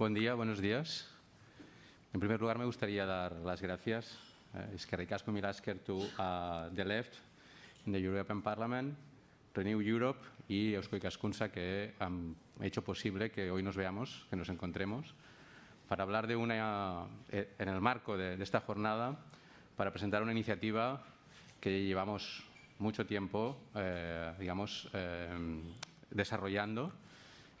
Buen día, buenos días. En primer lugar, me gustaría dar las gracias. Uh, es que ricasco Milasker to uh, the left in the European Parliament, Renew Europe y Eusko Ikaskunsa que han hecho posible que hoy nos veamos, que nos encontremos, para hablar de una, eh, en el marco de, de esta jornada, para presentar una iniciativa que llevamos mucho tiempo, eh, digamos, eh, desarrollando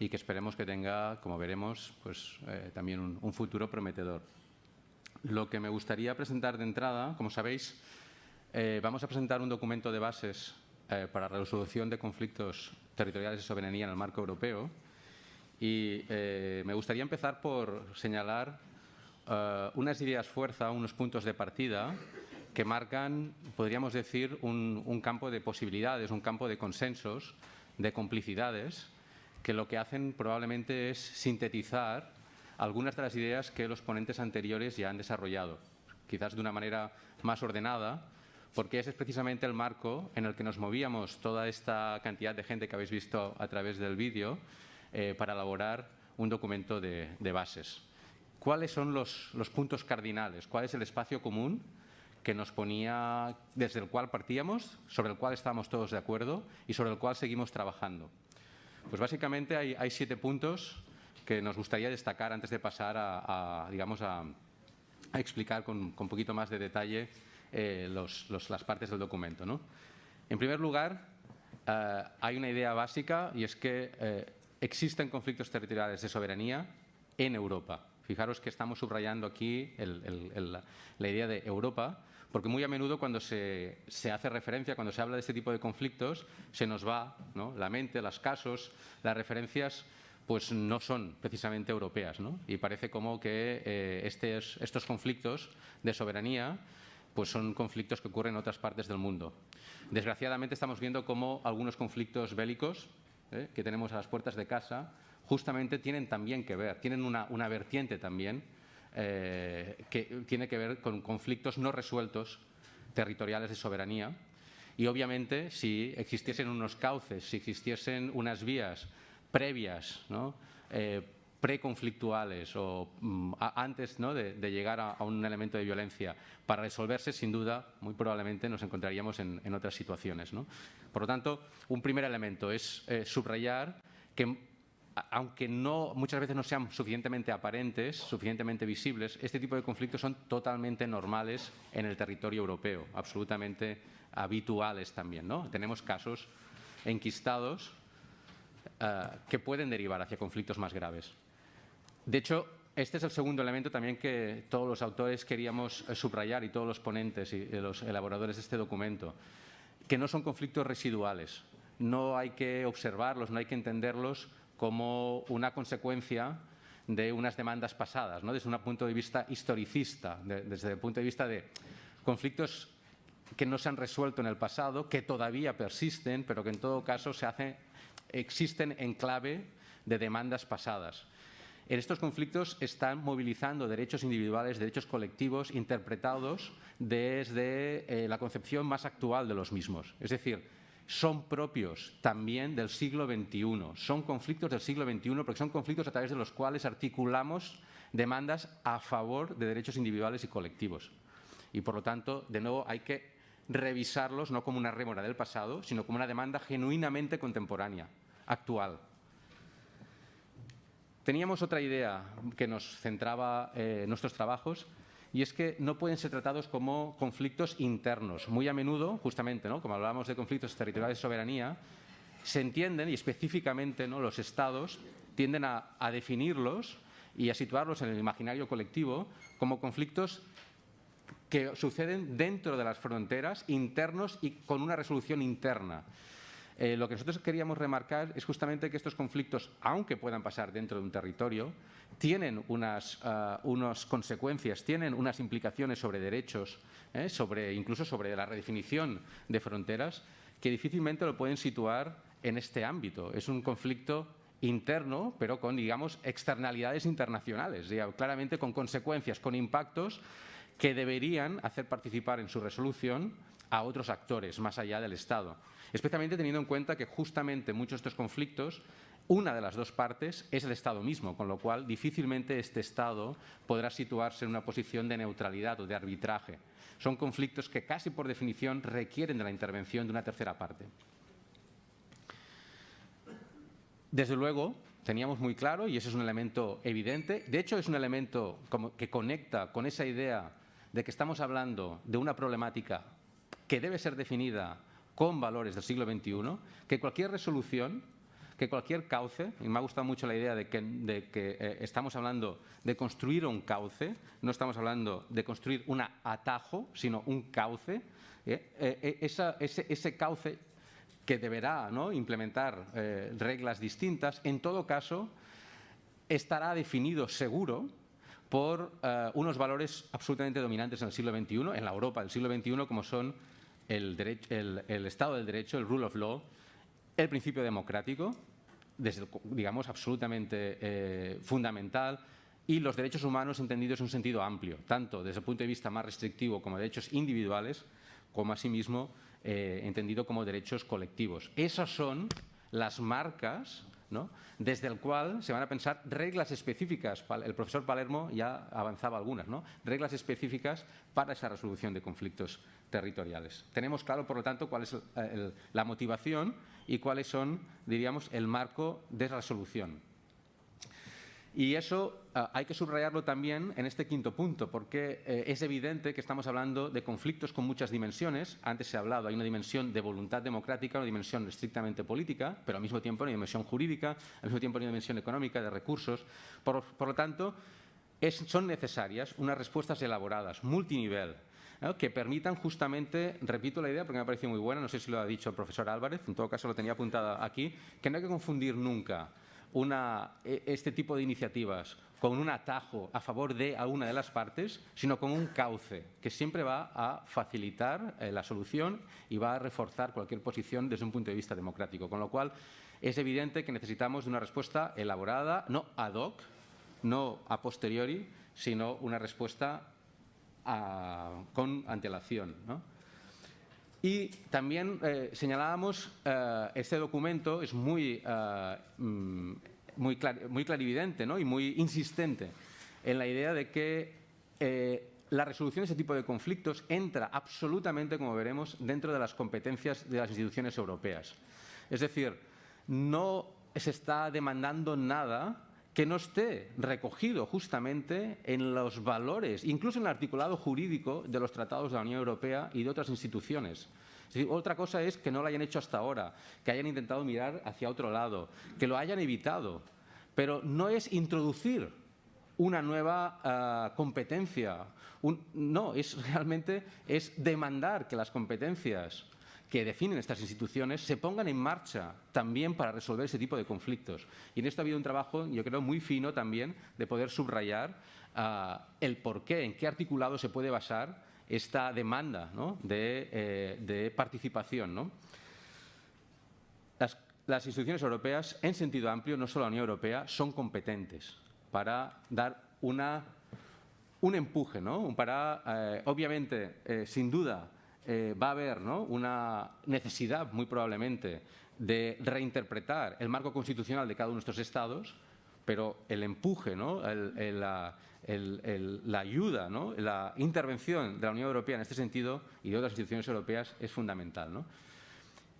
y que esperemos que tenga, como veremos, pues, eh, también un, futuro prometedor. Lo que me gustaría presentar de entrada, como sabéis, eh, vamos a presentar un documento de bases eh, para resolución de conflictos territoriales de soberanía en el marco europeo y eh, me gustaría empezar por señalar unas ideas fuerza, unos puntos de partida que marcan, podríamos decir, un campo de posibilidades, un campo de consensos, de complicidades, que lo que hacen probablemente es sintetizar algunas de las ideas que los ponentes anteriores ya han desarrollado, quizás de una manera más ordenada, porque ese es precisamente el marco en el que nos movíamos toda esta cantidad de gente que habéis visto a través del vídeo eh, para elaborar un documento de, bases. ¿Cuáles son los, los puntos cardinales? ¿Cuál es el espacio común que nos ponía, desde el cual partíamos, sobre el cual estábamos todos de acuerdo y sobre el cual seguimos trabajando. Pues básicamente hay, siete puntos que nos gustaría destacar antes de pasar a, digamos, a, explicar con, un poquito más de detalle eh, las partes del documento. En primer lugar, eh, hay una idea básica y es que eh, existen conflictos territoriales de soberanía en Europa. Fijaros que estamos subrayando aquí la idea de Europa, porque muy a menudo cuando se, se, hace referencia, cuando se habla de este tipo de conflictos, se nos va ¿no? la mente, los casos, las referencias pues no son precisamente europeas. ¿no? Y parece como que eh, estos, estos conflictos de soberanía pues son conflictos que ocurren en otras partes del mundo. Desgraciadamente estamos viendo cómo algunos conflictos bélicos ¿eh? que tenemos a las puertas de casa justamente tienen también que ver, tienen una, una vertiente también eh, que tiene que ver con conflictos no resueltos territoriales de soberanía. Y obviamente, si existiesen unos cauces, si existiesen unas vías previas, ¿no? eh, preconflictuales o mm, antes ¿no? de, de, llegar a, a, un elemento de violencia para resolverse, sin duda, muy probablemente nos encontraríamos en, en otras situaciones. ¿no? Por lo tanto, un primer elemento es eh, subrayar que aunque no, muchas veces no sean suficientemente aparentes, suficientemente visibles, este tipo de conflictos son totalmente normales en el territorio europeo, absolutamente habituales también. ¿no? Tenemos casos enquistados uh, que pueden derivar hacia conflictos más graves. De hecho, este es el segundo elemento también que todos los autores queríamos eh, subrayar y todos los ponentes y los elaboradores de este documento, que no son conflictos residuales. No hay que observarlos, no hay que entenderlos como una consecuencia de unas demandas pasadas, ¿no? desde un punto de vista historicista, de, desde el punto de vista de conflictos que no se han resuelto en el pasado, que todavía persisten, pero que en todo caso se hace, existen en clave de demandas pasadas. En estos conflictos están movilizando derechos individuales, derechos colectivos, interpretados desde eh, la concepción más actual de los mismos. Es decir, son propios también del siglo XXI, son conflictos del siglo XXI porque son conflictos a través de los cuales articulamos demandas a favor de derechos individuales y colectivos. Y por lo tanto, de nuevo, hay que revisarlos no como una rémora del pasado, sino como una demanda genuinamente contemporánea, actual. Teníamos otra idea que nos centraba eh, nuestros trabajos, y es que no pueden ser tratados como conflictos internos. Muy a menudo, justamente, ¿no? como hablábamos de conflictos territoriales de soberanía, se entienden y específicamente ¿no? los estados tienden a, a definirlos y a situarlos en el imaginario colectivo como conflictos que suceden dentro de las fronteras, internos y con una resolución interna. Eh, lo que nosotros queríamos remarcar es justamente que estos conflictos, aunque puedan pasar dentro de un territorio, tienen unas, uh, unas consecuencias, tienen unas implicaciones sobre derechos, eh, sobre, incluso sobre la redefinición de fronteras, que difícilmente lo pueden situar en este ámbito. Es un conflicto interno, pero con, digamos, externalidades internacionales, claramente con consecuencias, con impactos que deberían hacer participar en su resolución a otros actores más allá del Estado, especialmente teniendo en cuenta que justamente muchos de estos conflictos una de las dos partes es el Estado mismo, con lo cual difícilmente este Estado podrá situarse en una posición de neutralidad o de arbitraje. Son conflictos que casi por definición requieren de la intervención de una tercera parte. Desde luego, teníamos muy claro, y ese es un elemento evidente, de hecho es un elemento que conecta con esa idea de que estamos hablando de una problemática que debe ser definida con valores del siglo XXI, que cualquier resolución, que cualquier cauce, y me ha gustado mucho la idea de que, eh, estamos hablando de construir un cauce, no estamos hablando de construir un atajo, sino un cauce, ¿eh? Eh, ese, cauce que deberá implementar reglas distintas, en todo caso estará definido seguro por unos valores absolutamente dominantes en el siglo XXI, en la Europa del siglo XXI, como son el, Estado del Derecho, el rule of law, el principio democrático, desde, digamos, absolutamente eh, fundamental, y los derechos humanos entendidos en un sentido amplio, tanto desde el punto de vista más restrictivo como derechos individuales, como asimismo eh, entendido como derechos colectivos. Esas son las marcas desde el cual se van a pensar reglas específicas. El profesor Palermo ya avanzaba algunas, ¿no? reglas específicas para esa resolución de conflictos territoriales. Tenemos claro, por lo tanto, cuál es la motivación y cuáles son, diríamos, el marco de resolución. Y eso ah, hay que subrayarlo también en este quinto punto, porque eh, es evidente que estamos hablando de conflictos con muchas dimensiones. Antes se ha hablado, hay una dimensión de voluntad democrática, una dimensión estrictamente política, pero al mismo tiempo una dimensión jurídica, al mismo tiempo una dimensión económica, de recursos. Por, lo tanto, son necesarias unas respuestas elaboradas, multinivel, que permitan justamente, repito la idea porque me ha parecido muy buena, no sé si lo ha dicho el profesor Álvarez, en todo caso lo tenía apuntada aquí, que no hay que confundir nunca e, este tipo de iniciativas con un atajo a favor de alguna de las partes, sino con un cauce que siempre va a facilitar eh, la solución y va a reforzar cualquier posición desde un punto de vista democrático. Con lo cual, es evidente que necesitamos de una respuesta elaborada, no ad hoc, no a posteriori, sino una respuesta con antelación. Y también eh, señalábamos, eh, este documento es muy, eh, mm, muy, clarividente ¿no? y muy insistente en la idea de que la resolución de ese tipo de conflictos entra absolutamente, como veremos, dentro de las competencias de las instituciones europeas. Es decir, no se está demandando nada que no esté recogido justamente en los valores, incluso en el articulado jurídico de los tratados de la Unión Europea y de otras instituciones. otra cosa es que no lo hayan hecho hasta ahora, que hayan intentado mirar hacia otro lado, que lo hayan evitado, pero no es introducir una nueva ah, competencia. no, es realmente es demandar que las competencias que definen estas instituciones se pongan en marcha también para resolver ese tipo de conflictos. Y en esto ha habido un trabajo, yo creo, muy fino también de poder subrayar ah, el por qué, en qué articulado se puede basar esta demanda eh, de, participación. Las, instituciones europeas, en sentido amplio, no solo la Unión Europea, son competentes para dar una, un empuje, ¿no? para, eh, obviamente, eh, sin duda, eh, va a haber una necesidad, muy probablemente, de reinterpretar el marco constitucional de cada uno de estos estados, pero el empuje, la, ayuda, la intervención de la Unión Europea en este sentido y de otras instituciones europeas es fundamental.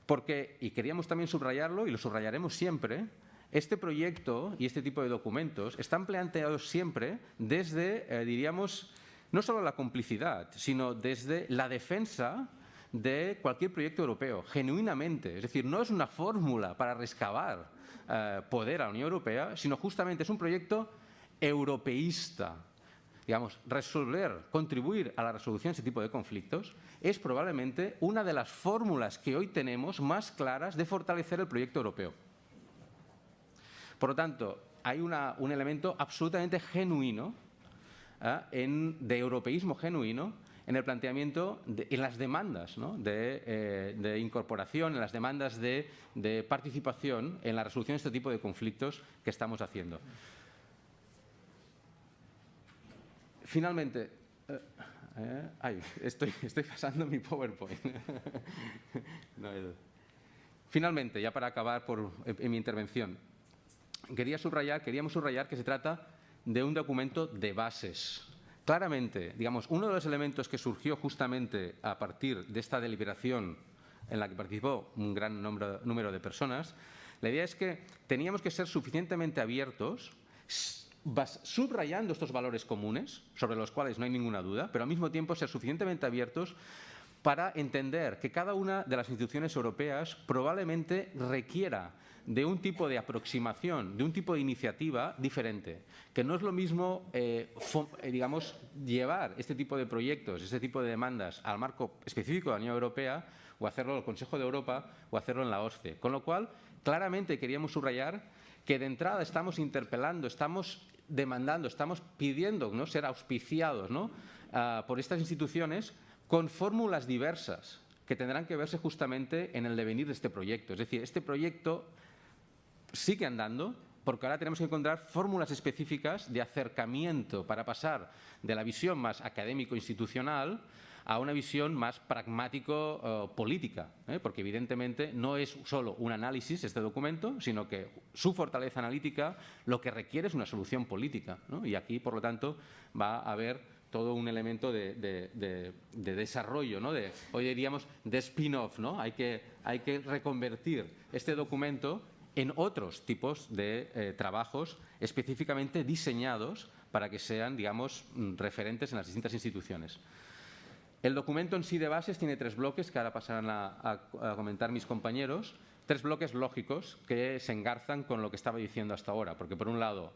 Porque, y queríamos también subrayarlo, y lo subrayaremos siempre, este proyecto y este tipo de documentos están planteados siempre desde, eh, diríamos, no solo la complicidad, sino desde la defensa de cualquier proyecto europeo, genuinamente. Es decir, no es una fórmula para rescabar eh, poder a la Unión Europea, sino justamente es un proyecto europeísta. Digamos, resolver, contribuir a la resolución de ese tipo de conflictos es probablemente una de las fórmulas que hoy tenemos más claras de fortalecer el proyecto europeo. Por lo tanto, hay un elemento absolutamente genuino. En, de europeísmo genuino en el planteamiento, de, en las demandas eh, de, incorporación, en las demandas de, participación en la resolución de este tipo de conflictos que estamos haciendo. Finalmente, eh, Ay, estoy, estoy pasando mi PowerPoint. Finalmente, ya para acabar por, en mi intervención, quería subrayar, queríamos subrayar que se trata de un documento de bases. Claramente, digamos, uno de los elementos que surgió justamente a partir de esta deliberación en la que participó un gran número de personas, la idea es que teníamos que ser suficientemente abiertos subrayando estos valores comunes, sobre los cuales no hay ninguna duda, pero al mismo tiempo ser suficientemente abiertos para entender que cada una de las instituciones europeas probablemente requiera de un tipo de aproximación, de un tipo de iniciativa diferente, que no es lo mismo, eh, eh, digamos, llevar este tipo de proyectos, este tipo de demandas al marco específico de la Unión Europea o hacerlo el Consejo de Europa o hacerlo en la OSCE. Con lo cual, claramente queríamos subrayar que de entrada estamos interpelando, estamos demandando, estamos pidiendo ¿no? ser auspiciados. Ah, por estas instituciones con fórmulas diversas que tendrán que verse justamente en el devenir de este proyecto. Es decir, este proyecto sigue andando porque ahora tenemos que encontrar fórmulas específicas de acercamiento para pasar de la visión más académico-institucional a una visión más pragmático-política, ¿eh? porque evidentemente no es solo un análisis este documento, sino que su fortaleza analítica lo que requiere es una solución política. Y aquí, por lo tanto, va a haber todo un elemento de, desarrollo, ¿no? de, hoy diríamos de spin-off. ¿no? Hay, que, hay que reconvertir este documento en otros tipos de eh, trabajos específicamente diseñados para que sean, digamos, referentes en las distintas instituciones. El documento en sí de bases tiene tres bloques que ahora pasarán a, comentar mis compañeros. Tres bloques lógicos que se engarzan con lo que estaba diciendo hasta ahora. Porque, por un lado,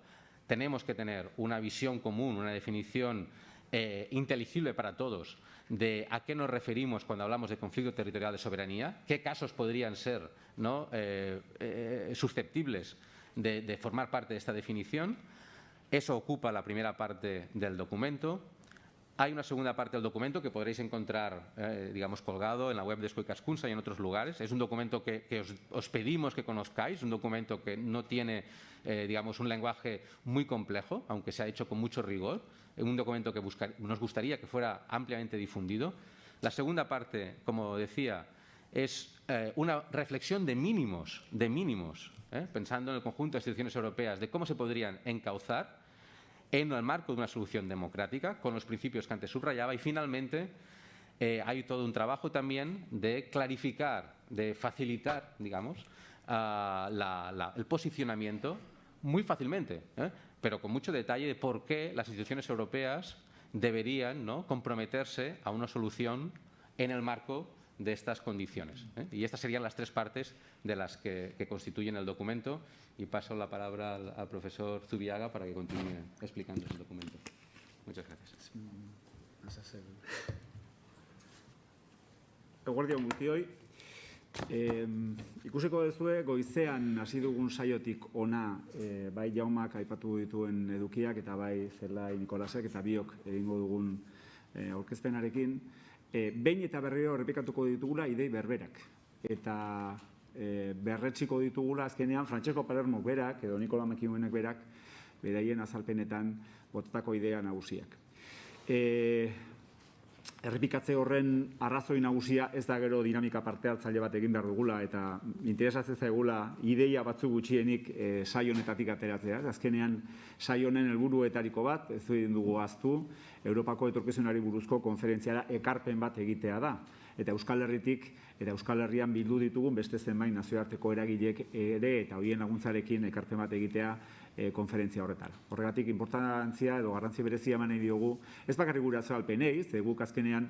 tenemos que tener una visión común, una definición eh, inteligible para todos de a qué nos referimos cuando hablamos de conflicto territorial de soberanía, qué casos podrían ser ¿no? Eh, eh, susceptibles de formar parte de esta definición. Eso ocupa la primera parte del documento. Hay una segunda parte del documento que podréis encontrar, eh, digamos, colgado en la web de Escuicascunsa y en otros lugares. Es un documento que, os, pedimos que conozcáis, un documento que no tiene, eh, digamos, un lenguaje muy complejo, aunque se ha hecho con mucho rigor. Un documento que nos gustaría que fuera ampliamente difundido. La segunda parte, como decía, es eh, una reflexión de mínimos, de mínimos, pensando en el conjunto de instituciones europeas, de cómo se podrían encauzar en el marco de una solución democrática, con los principios que antes subrayaba. Y finalmente, eh, hay todo un trabajo también de clarificar, de facilitar, digamos, el posicionamiento muy fácilmente, ¿eh? pero con mucho detalle de por qué las instituciones europeas deberían ¿no? comprometerse a una solución en el marco de estas condiciones. ¿eh? Y estas serían las tres partes de las que, constituyen el documento. Y paso la palabra al, profesor Zubiaga para que continúe explicando el documento. Muchas gracias. Eguardia guztioi, eh, ikusiko dezue goizean hasi dugun saiotik ona eh, bai jaumak aipatu dituen edukiak eta bai zelai Nikolasek eta biok egingo dugun eh, aurkezpenarekin e, behin eta berriro errepikatuko ditugula idei berberak. Eta e, berretxiko ditugula azkenean Francesco Palermo berak edo Nikola Mekimuenek berak beraien azalpenetan botatako idea nagusiak. E, errepikatze horren arrazoi nagusia ez da gero dinamika parte hartzaile bat egin behar dugula eta interesatzen zaigula ideia batzu gutxienik e, saionetatik ateratzea. Azkenean saionen helburuetariko bat, ez dugu aztu, Europako etorkizunari buruzko konferentziara ekarpen bat egitea da. Eta Euskal Herritik eta Euskal Herrian bildu ditugun beste zenbait nazioarteko eragilek ere eta hoien laguntzarekin ekarpen bat egitea e, konferentzia horretara. Horregatik, importantzia edo garrantzi berezia manei diogu, ez bakarri gure azalpenei, ze guk azkenean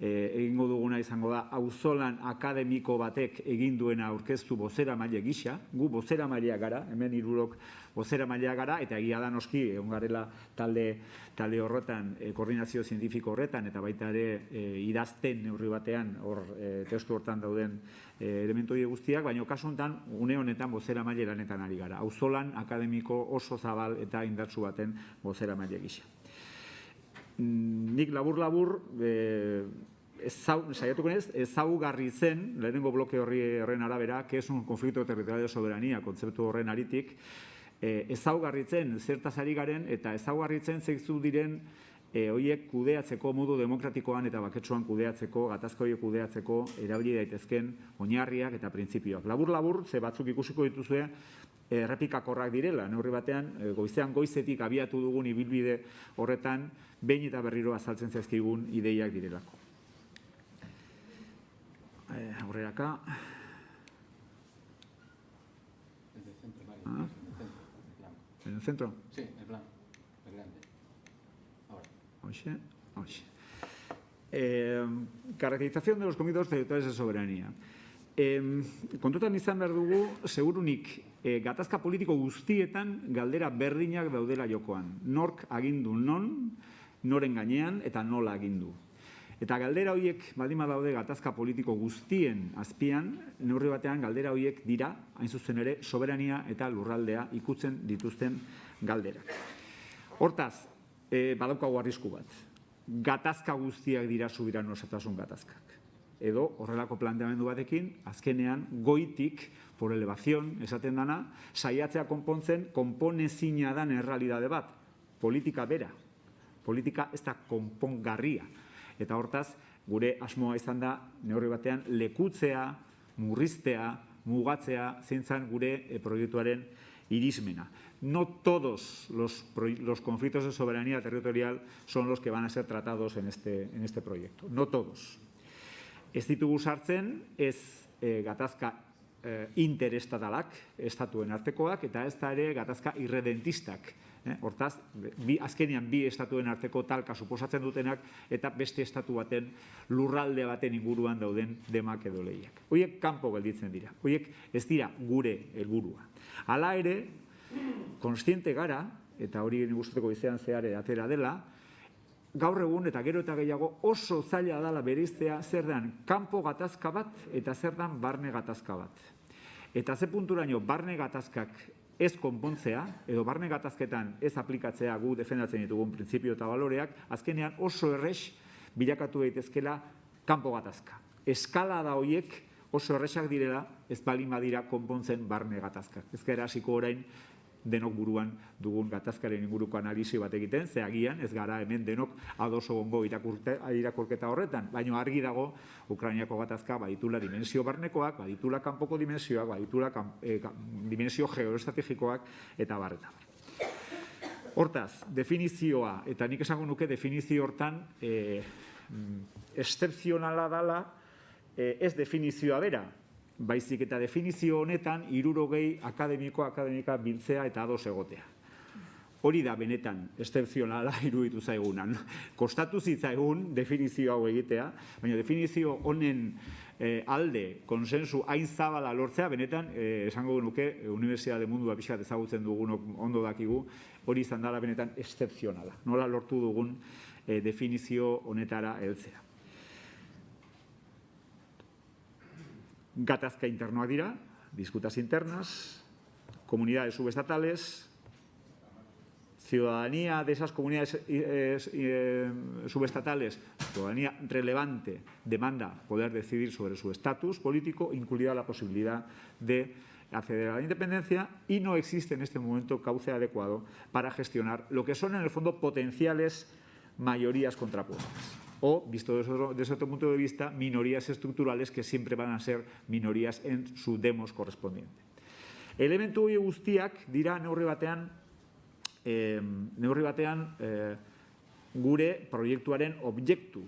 e, egingo duguna izango da, auzolan akademiko batek egin duena aurkeztu bozera maile gisa, gu bozera mailea gara, hemen irurok bozera mailea gara, eta egia da noski, egon garela talde, talde horretan, e, koordinazio zientifiko horretan, eta baita ere e, idazten neurri batean, hor e, testu hortan dauden e, elementu guztiak, baina kasu honetan, une honetan bozera maile lanetan ari gara. Auzolan akademiko oso zabal eta indartsu baten bozera maile gisa. Nik labur-labur, eh, saiatuko ez, ezaugarri zen, lehenengo bloke horri horren arabera, que es un conflicto territorial de soberanía, kontzeptu horren aritik, eh, ezaugarritzen zertaz ari garen, eta ezaugarritzen zeitzu diren e, hoiek kudeatzeko modu demokratikoan eta baketsuan kudeatzeko, gatazka horiek kudeatzeko erabili daitezken oinarriak eta printzipioak. Labur-labur, ze batzuk ikusiko dituzue, errepikakorrak direla, neurri batean, e, goizean goizetik abiatu dugun ibilbide horretan, behin eta berriro azaltzen zaizkigun ideiak direlako. Eh, aurreraka. Ah. En el centro. Sí, el plan. El grande. Ahora. Oye, oye. Eh, caracterización de los comités territoriales de soberanía. Eh, kontutan izan behar dugu, segurunik, eh, gatazka politiko guztietan galdera berdinak daudela jokoan. Nork agindu non, noren gainean eta nola agindu. Eta galdera horiek baldin daude gatazka politiko guztien azpian, neurri batean galdera horiek dira, hain zuzen ere, soberania eta lurraldea ikutzen dituzten galderak. Hortaz, e, badaukagu arrisku bat. Gatazka guztiak dira subiran osatasun gatazkak. Edo horrelako planteamendu batekin, azkenean goitik, por elevación, esaten dana, saiatzea konpontzen, konponezina dan errealidade bat. Politika bera. Politika ez da konpongarria. Eta hortaz, gure asmoa izan da, neurri batean, lekutzea, murriztea, mugatzea, gure e, proiektuaren irismena. No todos los, los, conflictos de soberanía territorial son los que van a ser tratados en este, en este proyecto. No todos. Ez ditugu sartzen, ez e, gatazka e, interestatalak, estatuen artekoak, eta ez da ere gatazka irredentistak, Eh? Hortaz, bi, azkenean bi estatuen arteko talka suposatzen dutenak eta beste estatu baten lurralde baten inguruan dauden demak edo lehiak. Hoiek kanpo gelditzen dira. Hoiek ez dira gure helburua. Hala ere, konstiente gara, eta hori guzteko izan zehare atera dela, gaur egun eta gero eta gehiago oso zaila dala beriztea zer dan kanpo gatazka bat eta zer dan barne gatazka bat. Eta ze punturaino barne gatazkak ez konpontzea, edo barne gatazketan ez aplikatzea gu defendatzen ditugun printzipio eta baloreak, azkenean oso errex bilakatu daitezkela kanpo gatazka. Eskala da hoiek oso erresak direla ez balin badira konpontzen barne gatazkak. Ez gara hasiko orain denok buruan dugun gatazkaren inguruko analisi bat egiten, ze agian ez gara hemen denok adoso gongo irakurketa horretan, baina argi dago Ukrainiako gatazka baditula dimensio barnekoak, baditula kanpoko dimensioak, baditula eh, dimensio geoestrategikoak eta barreta. Hortaz, definizioa, eta nik esango nuke definizio hortan e, excepzionala dala e, ez definizioa bera, baizik eta definizio honetan irurogei akademiko akademika biltzea eta ados egotea. Hori da benetan estenzionala iruditu zaigunan. Kostatu zitzaigun definizio hau egitea, baina definizio honen eh, alde konsensu hain zabala lortzea, benetan, eh, esango nuke, Universidade Mundua pixat ezagutzen dugun ondo dakigu, hori izan dela benetan estenzionala. Nola lortu dugun eh, definizio honetara heltzea. Gatazka internoak dira, disputas internas, comunidades subestatales, ciudadanía de esas comunidades eh, eh, subestatales, ciudadanía relevante, demanda poder decidir sobre su estatus político, incluida la posibilidad de acceder a la independencia y no existe en este momento cauce adecuado para gestionar lo que son en el fondo potenciales mayorías contrapuestas o, visto desde otro, punto de vista, minorías estructurales que siempre van a ser minorías en su demos correspondiente. Elementu hori guztiak dira neurri batean, eh, neurri batean eh, gure proiektuaren objektu.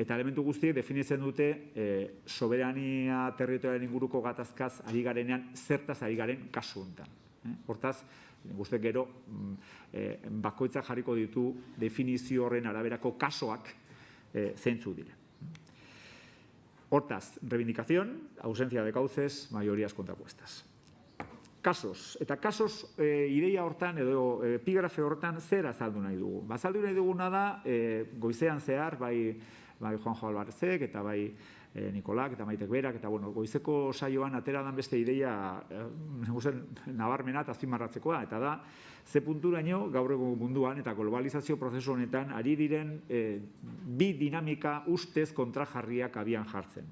Eta elementu guztiek definitzen dute eh, soberania territorialen inguruko gatazkaz ari garenean zertaz ari garen kasu honetan. Eh? Hortaz, guzti gero mm, eh, bakoitza jarriko ditu definizio horren araberako kasoak eh, zentzu dire. Hortaz, reivindicación, ausencia de cauces, mayorías contrapuestas. Kasos. Eta kasos eh, ideia hortan edo epigrafe hortan zer azaldu nahi dugu. Bazaldu nahi duguna da goizean zehar, bai, bai Juanjo Albarzek eta bai e, Nikolak eta Maitek Berak, eta bueno, goizeko saioan atera dan beste ideia e, nabarmena eta azpimarratzekoa, eta da, ze punturaino gaur egun munduan eta globalizazio prozesu honetan ari diren e, bi dinamika ustez kontrajarriak abian jartzen.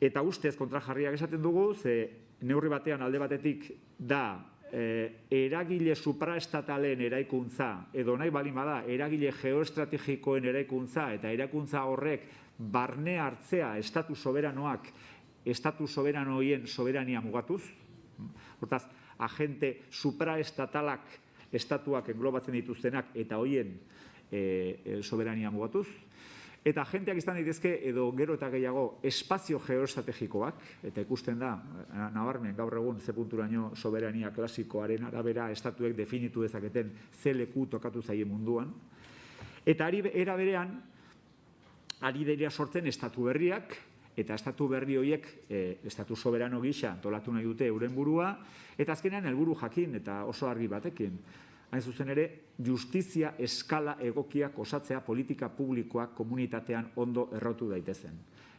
Eta ustez kontrajarriak esaten dugu, ze neurri batean alde batetik da eh, eragile supraestatalen eraikuntza, edo nahi balin bada, eragile geoestrategikoen eraikuntza, eta eraikuntza horrek barne hartzea estatu soberanoak, estatu soberanoien soberania mugatuz, hortaz, agente supraestatalak estatuak englobatzen dituztenak eta hoien e, soberania mugatuz. Eta agenteak izan daitezke edo gero eta gehiago espazio geoestrategikoak, eta ikusten da, nabarmen gaur egun ze punturaino soberania klasikoaren arabera estatuek definitu dezaketen ze leku tokatu zaie munduan. Eta ari era berean, ari dira sortzen estatu berriak, eta estatu berri horiek e, estatu soberano gisa antolatu nahi dute euren burua, eta azkenean helburu jakin eta oso argi batekin. Hain zuzen ere, justizia eskala egokiak osatzea politika publikoak komunitatean ondo errotu daitezen.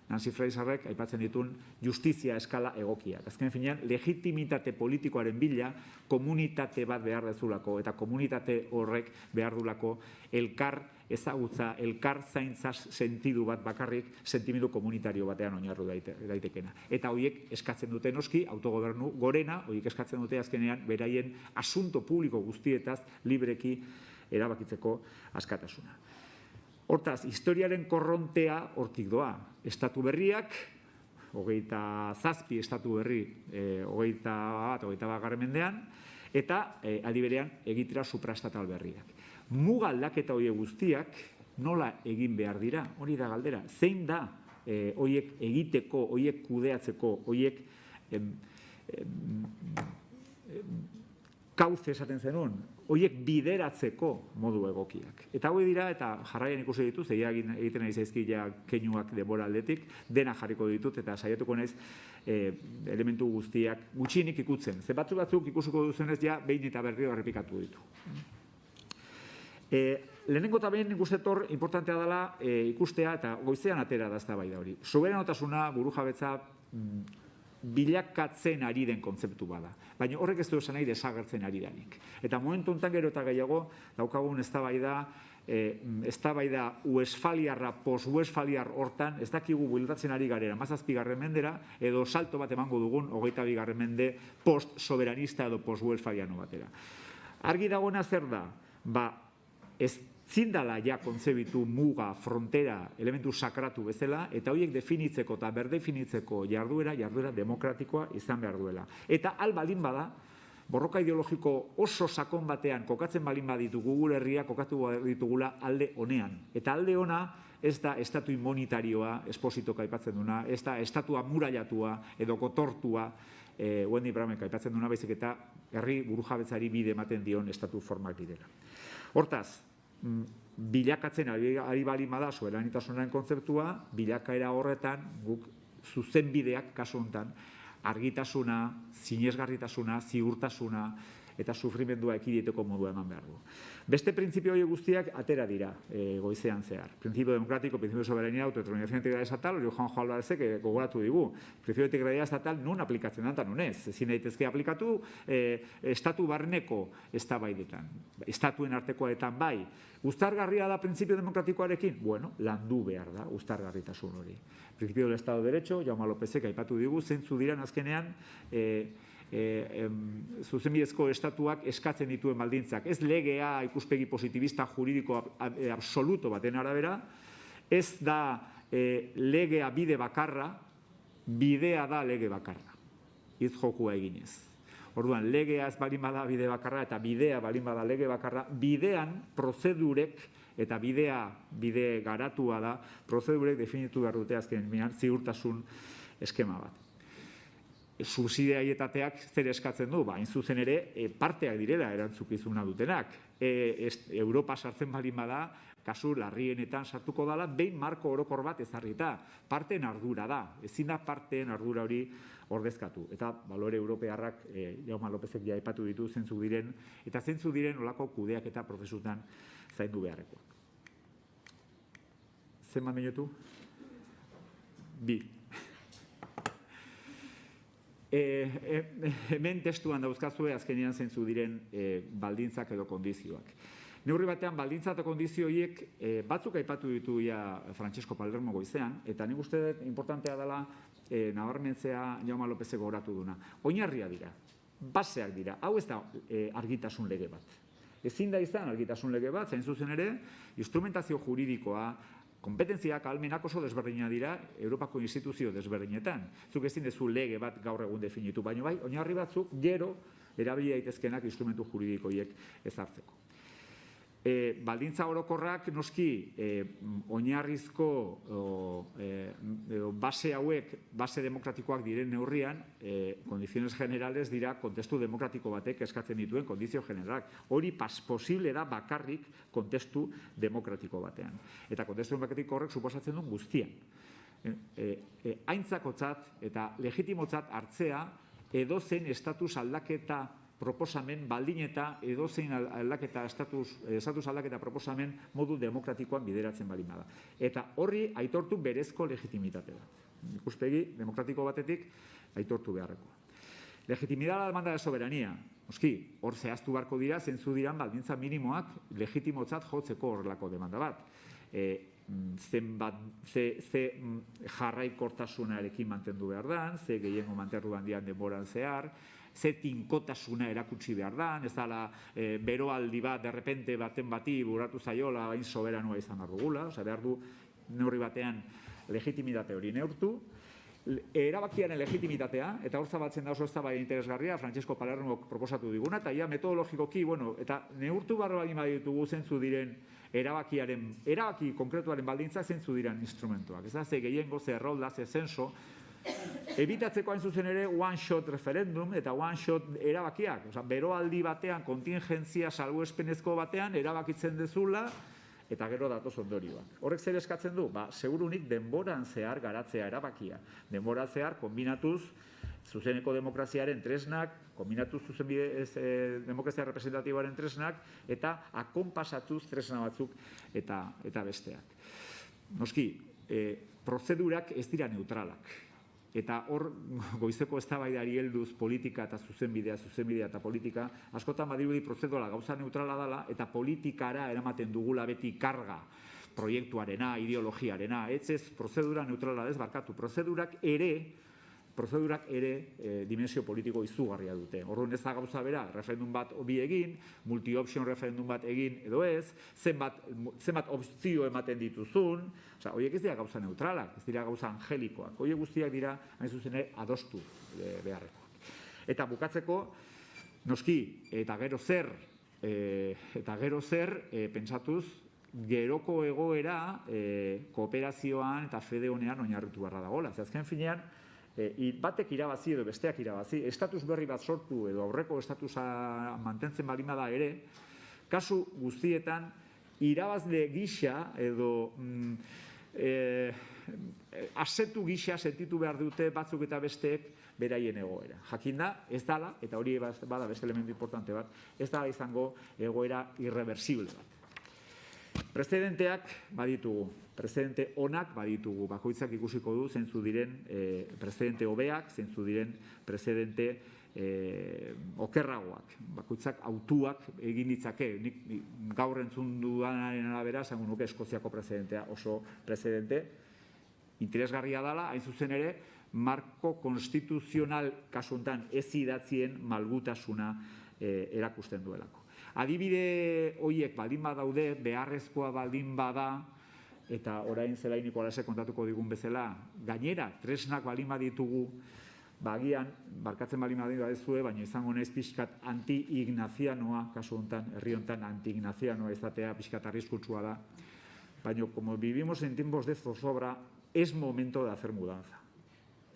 Nancy Fraserrek aipatzen ditun justizia eskala egokiak. Azken finean, legitimitate politikoaren bila komunitate bat behar dezulako eta komunitate horrek behar dulako elkar ezagutza, elkar zaintza sentidu bat bakarrik sentimendu komunitario batean oinarru daitekena. Eta horiek eskatzen dute noski, autogobernu gorena, horiek eskatzen dute azkenean beraien asunto publiko guztietaz libreki erabakitzeko askatasuna. Hortaz, historiaren korrontea hortik doa. Estatu berriak, hogeita zazpi estatu berri, e, hogeita bat, hogeita bat mendean, eta e, berean egitera suprastatal berriak. Muga aldaketa horiek guztiak nola egin behar dira, hori da galdera. Zein da e, horiek egiteko, horiek kudeatzeko, em, kauze esaten zenun, horiek bideratzeko modu egokiak. Eta hori dira, eta jarraian ikusi dituz, egia egiten nahi zaizkila keinuak denbora aldetik, dena jarriko ditut, eta saiatuko naiz e, elementu guztiak gutxinik ikutzen. Ze batzu batzuk ikusiko duzenez ja, behin eta berri errepikatu ditu. E, lehenengo eta behin ikustetor importantea dela e, ikustea eta goizean atera da ez da bai da hori. Soberanotasuna, buru jabetza, mm, bilakatzen ari den kontzeptu bada. Baina horrek ez du esan nahi desagertzen ari denik. Eta momentu enten gero eta gehiago, daukagun ez da bai da, ez da bai da uesfaliarra, pos-uesfaliar hortan, ez dakigu bueltatzen ari garera, mazazpi garren mendera, edo salto bat emango dugun, hogeita bi garren mende, post-soberanista edo post-uesfaliano batera. Argi dagoena zer da, ba, ez zindala ja kontzebitu muga, frontera, elementu sakratu bezala, eta horiek definitzeko eta berdefinitzeko jarduera, jarduera demokratikoa izan behar duela. Eta al balin bada, borroka ideologiko oso sakon batean kokatzen balin baditugu gure herria kokatu ditugula alde honean. Eta alde ona ez da estatu immunitarioa espositoka aipatzen duna, ez da estatua murailatua edo kotortua, e, Wendy Braunek aipatzen duna, baizik eta herri burujabetzari bide ematen dion estatu formak direla. Hortaz, Mm, bilakatzen ari, bali bada soberanitasunaren kontzeptua, bilakaera horretan guk zuzenbideak kasu hontan argitasuna, sinesgarritasuna, ziurtasuna eta sufrimendua ekiditeko modua eman behar du. Beste printzipio hori guztiak atera dira e, goizean zehar. Printzipio demokratiko, printzipio soberania, autodeterminación integral estatal, hori Juan Joan Albarazek gogoratu digu. Printzipio integral estatal nun aplikatzen da, eta nun ez. Ezin daitezke aplikatu e, estatu barneko estabaidetan. Estatuen artekoetan bai. Uztargarria da printzipio demokratikoarekin? Bueno, landu behar da, uztargarritasun hori. Printzipio del Estado de Derecho, Jaume Lópezek aipatu digu, zentzu diran azkenean, e, e, zuzenbidezko estatuak eskatzen dituen baldintzak. Ez legea ikuspegi positibista juridiko e, absoluto baten arabera, ez da e, legea bide bakarra, bidea da lege bakarra. Iz jokua eginez. Orduan, legea ez balin bada bide bakarra eta bidea balin bada lege bakarra, bidean prozedurek eta bidea bide garatua da, prozedurek definitu behar dute azken ziurtasun eskema bat subsidiaietateak zer eskatzen du, bain zuzen ere e, parteak direla erantzukizuna dutenak. E, Europa sartzen balin bada, kasu larrienetan sartuko dala, behin marko orokor bat ezarrita. Parteen ardura da, ezin da parteen ardura hori ordezkatu. Eta balore europearrak, e, Jaume Lopezek ja epatu ditu zentzu diren, eta zentzu diren olako kudeak eta prozesutan zaindu beharrekoak. Zenbat minutu? Bi. E, hemen testuan dauzkazue azkenean zentzu diren e, baldintzak edo kondizioak. Neurri batean, baldintza eta kondizio horiek e, batzuk aipatu ditu ja Francesco Palermo goizean, eta nik uste dut importantea dela e, nabarmentzea Jaume Lopezeko oratu duna. Oinarria dira. baseak dira. Hau ez da e, argitasun lege bat. Ezin da izan argitasun lege bat, zain zuzen ere, instrumentazio juridikoa, kompetentziak almenak oso desberdina dira Europako instituzio desberdinetan. Zuk ezin dezu lege bat gaur egun definitu, baino bai, oinarri batzuk gero erabili daitezkenak instrumentu juridikoiek ezartzeko. E, baldintza orokorrak noski e, oinarrizko o, e, base hauek, base demokratikoak diren neurrian, e, kondiziones generales dira kontestu demokratiko batek eskatzen dituen kondizio generalak. Hori pas posible da bakarrik kontestu demokratiko batean. Eta kontestu demokratiko horrek suposatzen duen guztian. E, e, e, aintzakotzat eta legitimotzat hartzea edozen estatus aldaketa proposamen baldin eta edozein aldaketa estatus, estatus aldaketa proposamen modu demokratikoan bideratzen baldin bada. Eta horri aitortu berezko legitimitatea. Ikuspegi demokratiko batetik aitortu beharrekoa. Legitimidad la demanda de soberanía. Oski, hor zehaztu barko dira, zentzu diran baldintza minimoak legitimotzat jotzeko horrelako demanda bat. E, zenbat, ze, ze jarraikortasunarekin mantendu behar dan, ze gehiengo manterru handian denboran zehar, ze tinkotasuna erakutsi behar da, ez dala e, beroaldi bat, derrepente baten bati buratu zaiola, bain soberanua izan behar dugula, oza, behar du neurri batean legitimitate hori neurtu, erabakiaren legitimitatea, eta hor zabatzen da oso ez da bai interesgarria, Francesco Palermo proposatu diguna, eta ia metodologikoki, bueno, eta neurtu barro bagin baditugu zentzu diren erabakiaren, erabaki konkretuaren baldintzak zentzu diren instrumentuak. Ez da, ze gehiengo, ze errolda, ze zenso, Ebitatzeko hain zuzen ere one-shot referendum eta one-shot erabakiak. Osa, beroaldi batean, kontingentzia salbuespenezko batean, erabakitzen dezula, eta gero datoz ondorioak. Horrek zer eskatzen du? Ba, segurunik denboran zehar garatzea erabakia. Denbora zehar, kombinatuz, zuzeneko demokraziaren tresnak, kombinatuz zuzenbide ez, e, demokrazia representatiboaren tresnak, eta akonpasatuz tresna batzuk eta, eta besteak. Noski, e, prozedurak ez dira neutralak. Eta hor, goizeko eztabaidari helduz politika eta zuzenbidea, zuzenbidea eta politika, askotan badirudi prozedura gauza neutrala dela eta politikara eramaten dugula beti karga proiektuarena, ideologiarena, ez ez prozedura neutrala ez barkatu. Prozedurak ere, prozedurak ere e, dimensio politiko izugarria dute. Orduan ez da gauza bera, referendum bat obi egin, multi-option referendum bat egin edo ez, zenbat, zenbat opzio ematen dituzun, oza, horiek ez dira gauza neutralak, ez dira gauza angelikoak, horiek guztiak dira, hain zuzen ere, adostu e, beharrekoak. Eta bukatzeko, noski, eta gero zer, e, eta gero zer, e, pentsatuz, geroko egoera e, kooperazioan eta fede honean oinarritu barra dagoela. Azken finean, e, batek irabazi edo besteak irabazi, estatus berri bat sortu edo aurreko estatusa mantentzen balima da ere, kasu guztietan irabazle gisa edo mm, e, asetu gisa sentitu behar dute batzuk eta besteek beraien egoera. Jakinda, ez dala, eta hori bada beste elementu importante bat, ez dala izango egoera irreversible bat. Precedenteak baditugu, precedente onak baditugu, bakoitzak ikusiko du zentzu diren e, precedente hobeak, zentzu diren precedente e, okerragoak. Bakoitzak autuak egin ditzake, nik, gaur entzun dudanaren arabera, zango nuke Eskoziako precedentea oso precedente, interesgarria dela, hain zuzen ere, marko konstituzional kasuntan ez idatzien malgutasuna e, erakusten duelako. Adibide hoiek baldin badaude, beharrezkoa baldin bada, eta orain zelainiko alase kontatuko digun bezala, gainera, tresnak balima ditugu, bagian, barkatzen balima ditugu badezue, baina izango nez pixkat anti-ignazianoa, kasu honetan, herri honetan anti-ignazianoa izatea pixkat arriskutsua da. Baina, como vivimos en tiempos de zozobra, es momento de hacer mudanza.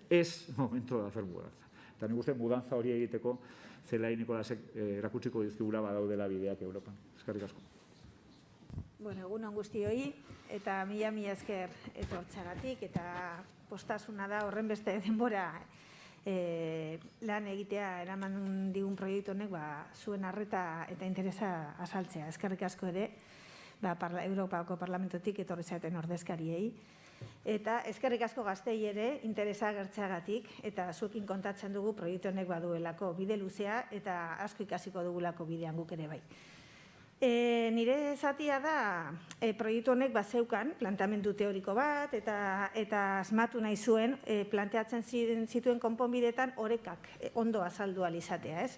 Es momento de hacer mudanza. Eta nik uste mudanza hori egiteko zelain Nikolasek eh, erakutsiko dizkigula badaudela bideak Europan. Eskerrik asko. Bueno, egun on guztioi eta mila mila esker etortzagatik eta postasuna da horren beste denbora e, lan egitea eraman digun proiektu honek ba, zuen arreta eta interesa asaltzea. Eskerrik asko ere ba, parla, Europako Parlamentotik etorri zaten ordezkariei. Eta eskerrik asko gaztei ere interesa gertzeagatik eta zuekin kontatzen dugu proiektu honek baduelako bide luzea eta asko ikasiko dugulako bidean guk ere bai. E, nire zatia da e, proiektu honek bazeukan planteamendu teoriko bat eta eta asmatu nahi zuen e, planteatzen zituen konponbidetan orekak e, ondo azaldu alizatea, ez?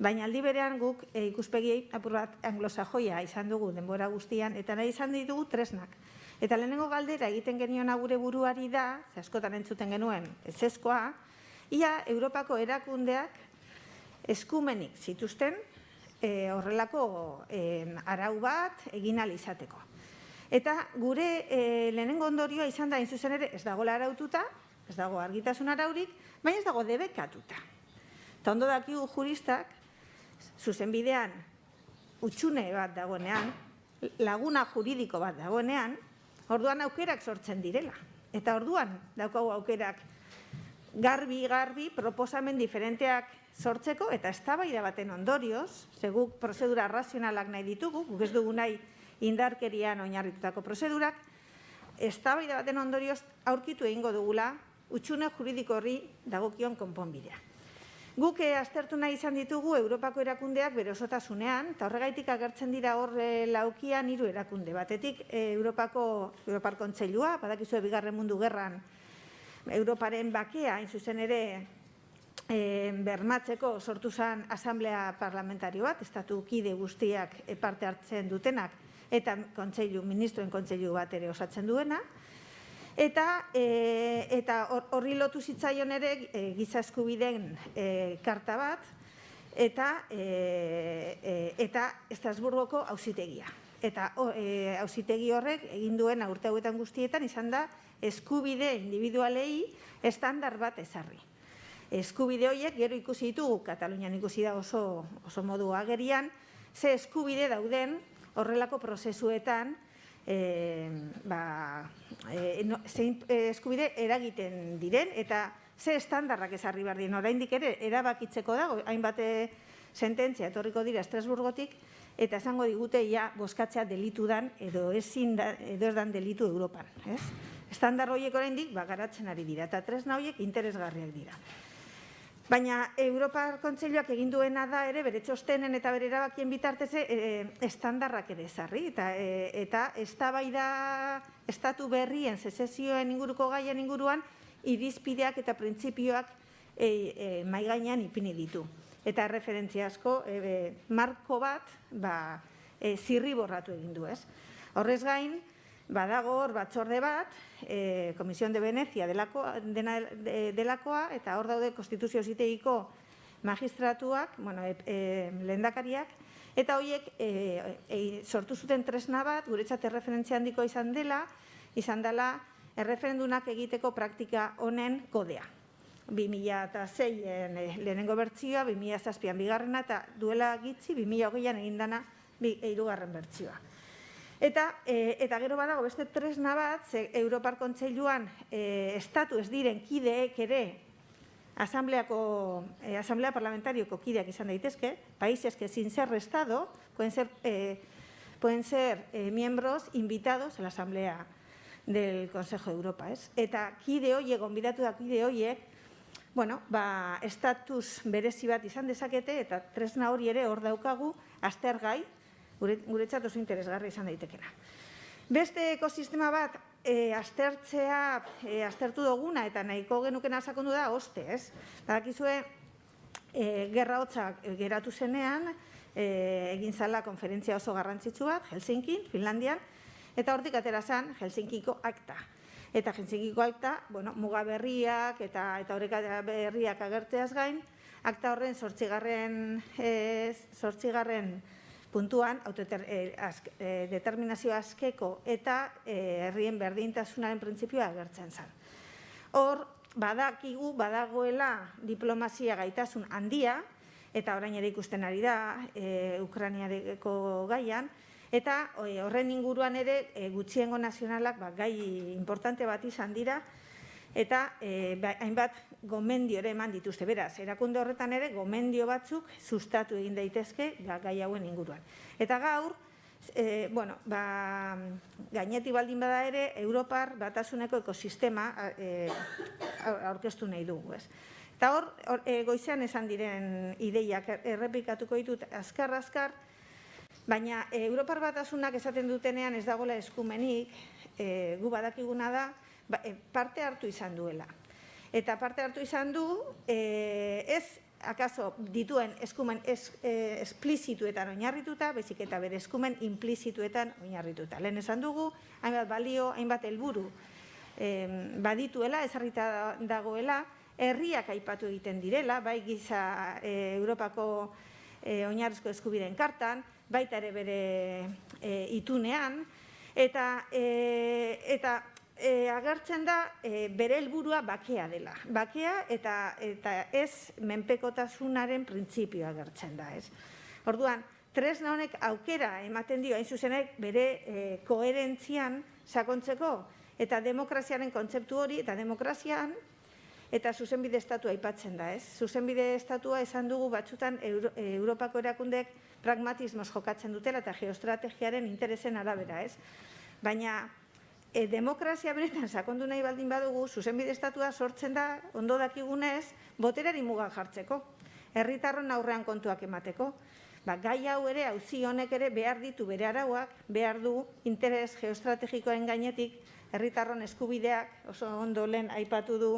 Baina aldi berean guk e, ikuspegi apur bat anglosajoia izan dugu denbora guztian eta nahi izan ditugu tresnak. Eta lehenengo galdera egiten geniona gure buruari da, ze askotan entzuten genuen, ezezkoa, ia Europako erakundeak eskumenik zituzten e, horrelako e, arau bat egin izateko. Eta gure e, lehenengo ondorioa izan da, zuzen ere, ez dago araututa, ez dago argitasun araurik, baina ez dago debekatuta. Eta ondo dakigu juristak, zuzen bidean, utxune bat dagoenean, laguna juridiko bat dagoenean, orduan aukerak sortzen direla. Eta orduan daukagu aukerak garbi-garbi proposamen diferenteak sortzeko eta eztabaida baten ondorioz, seguk prozedura razionalak nahi ditugu, guk ez dugu nahi indarkerian oinarritutako prozedurak, eztabaida baten ondorioz aurkitu egingo dugula utxune juridiko horri dagokion konponbidea. Guk eh, aztertu nahi izan ditugu Europako erakundeak bere osotasunean, eta horregaitik agertzen dira hor eh, laukian hiru erakunde. Batetik eh, Europako Europar Kontseilua, badakizue bigarren mundu gerran Europaren bakea, hain zuzen ere, e, bermatzeko sortu zen asamblea parlamentario bat, estatu kide guztiak parte hartzen dutenak, eta kontseilu, ministroen kontseilu bat ere osatzen duena, eta e, eta horri lotu zitzaion ere e, giza eskubideen e, karta bat, eta e, e, eta Estrasburgoko auzitegia. Eta auzitegi horrek egin duen urte hauetan guztietan izan da eskubide individualei estandar bat ezarri. Eskubide horiek gero ikusi ditugu, Katalunian ikusi da oso, oso modu agerian, ze eskubide dauden horrelako prozesuetan e, ba, e, no, eskubide eragiten diren eta ze estandarrak ezarri behar dien. Oraindik ere, erabakitzeko dago, hainbat sententzia etorriko dira Estrasburgotik, eta esango digute ja boskatzea delitu dan edo ezin da, edo ez dan delitu Europan. Ez? Estandar horiek oraindik ba, garatzen ari dira, eta tresna horiek interesgarriak dira. Baina Europar Kontseiluak egin duena da ere bere txostenen eta bere erabakien bitartez e, estandarrak ere ezarri eta e, eta eztabaida estatu berrien sesesioen inguruko gaien inguruan irizpideak eta printzipioak e, e, mai gainean ipini ditu. Eta referentzia asko e, marko bat ba, e, zirriborratu egin du, ez? Horrez gain, badago hor batzorde bat, e, Komisión de Venezia delakoa, dena, delakoa, eta hor daude konstituzio ziteiko magistratuak, bueno, e, e, lehendakariak, eta horiek e, e, sortu zuten tresna bat, guretzat erreferentzia handiko izan dela, izan dela erreferendunak egiteko praktika honen kodea. 2006-en lehenengo bertzioa, 2006-an bigarrena, eta duela gitzi 2008-an egindana bi, eirugarren bertzioa. Eta, e, eta gero badago beste tresna bat, ze Europar Kontseiluan e, estatu ez diren kideek ere asambleako, e, asamblea parlamentarioko kideak izan daitezke, países que sin ser estado pueden ser, pueden ser miembros invitados a la asamblea del Consejo de Europa, ez? Eta kide hoiek, gonbidatu da kide hoiek, bueno, ba, estatus berezi bat izan dezakete eta tresna hori ere hor daukagu aztergai, guretzat oso interesgarri izan daitekena. Beste ekosistema bat e, aztertzea, e, aztertu duguna eta nahiko genukena sakondu da, oste, ez? Badakizue, e, gerra hotzak geratu zenean, e, egin zala konferentzia oso garrantzitsu bat, Helsinki, Finlandian, eta hortik atera zen Helsinkiko akta. Eta Helsinkiko akta, bueno, muga berriak eta eta horrek berriak agerteaz gain, akta horren sortzigarren, e, sortzigarren puntuan autodeterminazio eh, eh, askeko eta eh, herrien berdintasunaren printzipioa agertzen zen. Hor, badakigu, badagoela diplomazia gaitasun handia, eta orain ere ikusten ari da, e, Ukraniareko gaian, eta horren inguruan ere gutxiengo nazionalak ba, gai importante bat izan dira, eta e, hainbat gomendio ere eman dituzte. Beraz, erakunde horretan ere gomendio batzuk sustatu egin daitezke gai hauen inguruan. Eta gaur, e, bueno, ba, gaineti baldin bada ere, Europar batasuneko ekosistema e, aurkeztu nahi dugu. Ez. Eta hor, e, goizean esan diren ideiak errepikatuko ditut azkar-azkar, Baina e, Europar batasunak esaten dutenean ez dagoela eskumenik, e, gu badakiguna da, ba, parte hartu izan duela. Eta parte hartu izan du, e, ez akaso dituen eskumen es, e, esplizituetan oinarrituta, bezik eta bere eskumen implizituetan oinarrituta. Lehen esan dugu, hainbat balio, hainbat helburu e, badituela, ezarrita dagoela, herriak aipatu egiten direla, bai giza e, Europako e, oinarrizko eskubideen kartan, baita ere bere e, itunean, eta, e, eta e, agertzen da e, bere helburua bakea dela. Bakea eta, eta ez menpekotasunaren printzipioa agertzen da. Ez. Orduan, tresna honek aukera ematen dio, hain zuzenek bere e, koherentzian sakontzeko, eta demokraziaren kontzeptu hori, eta demokrazian eta zuzenbide estatua aipatzen da, ez? Zuzenbide estatua esan dugu batzutan Euro, Europako erakundek pragmatismoz jokatzen dutela eta geostrategiaren interesen arabera, ez? Baina e, demokrazia benetan sakondu nahi baldin badugu, zuzenbide estatua sortzen da, ondo dakigunez, boterari muga jartzeko, herritarron aurrean kontuak emateko. Ba, gai hau ere, auzi honek ere behar ditu bere arauak, behar du interes geostrategikoen gainetik, herritarron eskubideak, oso ondo lehen aipatu du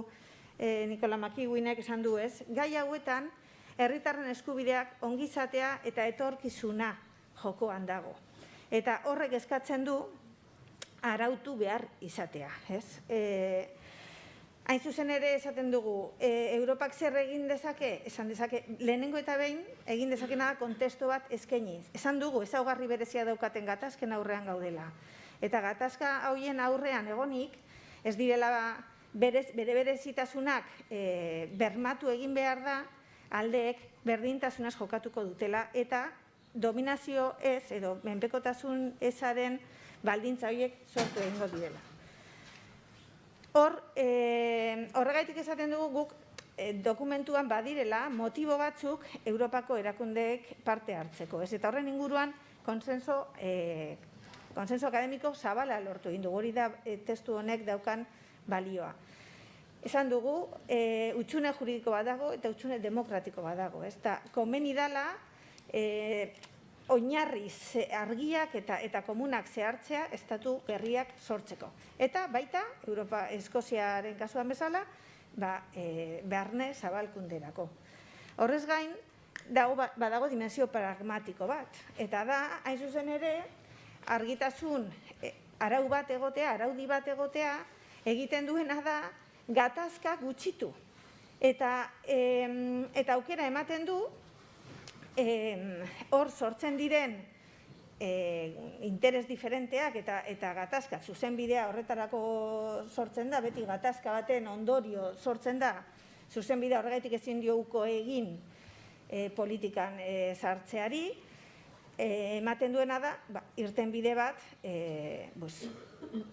e, Nikola Makiguinek esan du ez, gai hauetan herritarren eskubideak ongizatea eta etorkizuna jokoan dago. Eta horrek eskatzen du arautu behar izatea, ez? E, hain zuzen ere esaten dugu, e, Europak zer egin dezake, esan dezake, lehenengo eta behin egin dezakena kontesto bat eskainiz. Esan dugu, ezaugarri berezia daukaten gatazken aurrean gaudela. Eta gatazka hauen aurrean egonik, ez direla berez, bere berezitasunak e, bermatu egin behar da, aldeek berdintasunaz jokatuko dutela, eta dominazio ez, edo menpekotasun ezaren baldintza horiek sortu egingo direla. Hor, e, horregaitik esaten dugu guk e, dokumentuan badirela motibo batzuk Europako erakundeek parte hartzeko. Ez eta horren inguruan konsenso, e, konsenso akademiko zabala lortu egin dugu. Hori da e, testu honek daukan balioa. Esan dugu, e, utxune juridiko badago eta utxune demokratiko badago. Ez da, komeni dala, e, oinarri argiak eta eta komunak zehartzea estatu berriak sortzeko. Eta baita, Europa Eskoziaren kasuan bezala, ba, e, beharne zabalkunderako. Horrez gain, dago, ba, badago dimensio pragmatiko bat. Eta da, hain zuzen ere, argitasun e, arau bat egotea, araudi bat egotea, egiten duena da gatazka gutxitu. Eta, em, eta aukera ematen du, hor sortzen diren e, interes diferenteak eta, eta gatazka, zuzen bidea horretarako sortzen da, beti gatazka baten ondorio sortzen da, zuzen bidea horregatik ezin diouko egin e, politikan e, sartzeari, e, ematen duena da, ba, irten bide bat, e, bus,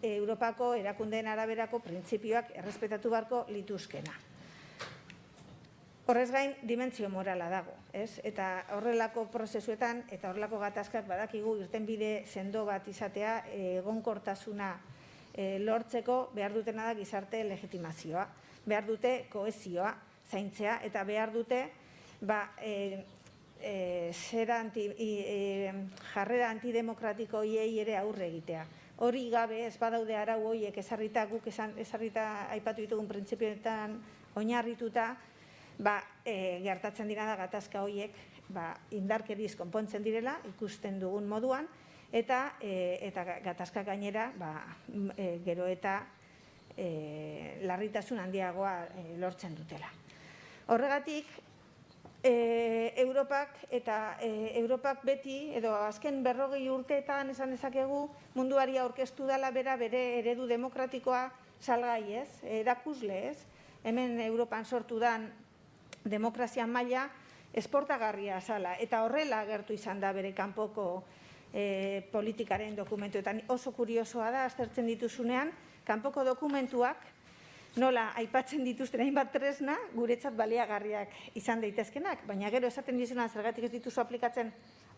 Europako erakundeen araberako printzipioak errespetatu barko lituzkena. Horrez gain, dimentsio morala dago, ez? Eta horrelako prozesuetan eta horrelako gatazkak badakigu irten bide sendo bat izatea egonkortasuna e, lortzeko behar dutena da gizarte legitimazioa, behar dute koezioa zaintzea eta behar dute ba, e, e, zera anti, e, jarrera antidemokratiko hiei ere aurre egitea. Hori gabe ez badaude arau horiek ezarrita guk ezarrita aipatu ditugun printzipioetan oinarrituta, ba, e, gertatzen dira da gatazka horiek ba, indarkeriz konpontzen direla ikusten dugun moduan, eta, e, eta gatazka gainera ba, e, gero eta e, larritasun handiagoa e, lortzen dutela. Horregatik, e, Europak eta e, Europak beti edo azken berrogei urteetan esan dezakegu munduari aurkeztu dela bera bere eredu demokratikoa salgai ez, erakusle ez, hemen Europan sortu dan demokrazia maila esportagarria sala eta horrela agertu izan da bere kanpoko e, politikaren dokumentuetan. Oso kuriosoa da aztertzen dituzunean kanpoko dokumentuak nola aipatzen dituzten hainbat tresna guretzat baliagarriak izan daitezkenak, baina gero esaten dizuna zergatik ez dituzu aplikatzen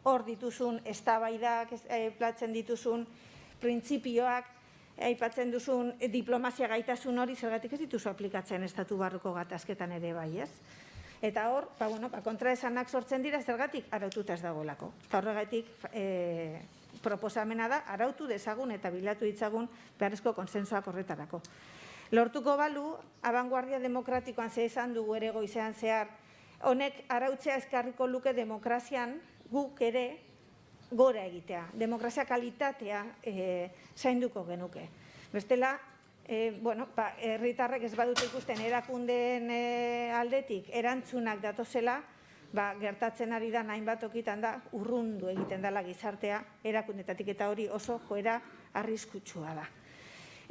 hor dituzun eztabaidak, aipatzen dituzun printzipioak, aipatzen duzun diplomazia gaitasun hori zergatik ez dituzu aplikatzen estatu barruko gatazketan ere bai, ez? Eta hor, ba, bueno, ba, kontraesanak sortzen dira zergatik araututa ez dagoelako. Eta horregatik e, proposamena da arautu dezagun eta bilatu ditzagun beharrezko konsensuak horretarako. Lortuko balu, abanguardia demokratikoan ze esan dugu ere goizean zehar, honek arautzea eskarriko luke demokrazian guk ere gora egitea. Demokrazia kalitatea e, zainduko genuke. Bestela, e, bueno, ba, herritarrek ez badute ikusten erakundeen e, aldetik erantzunak datozela, ba, gertatzen ari da hainbat okitan da urrundu egiten dela gizartea erakundetatik eta hori oso joera arriskutsua da.